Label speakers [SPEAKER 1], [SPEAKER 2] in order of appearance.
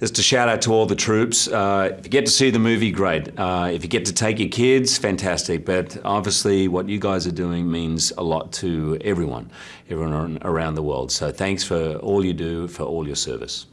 [SPEAKER 1] Just a shout out to all the troops. Uh, if you get to see the movie, great. Uh, if you get to take your kids, fantastic. But obviously, what you guys are doing means a lot to everyone, everyone around the world. So thanks for all you do, for all your service.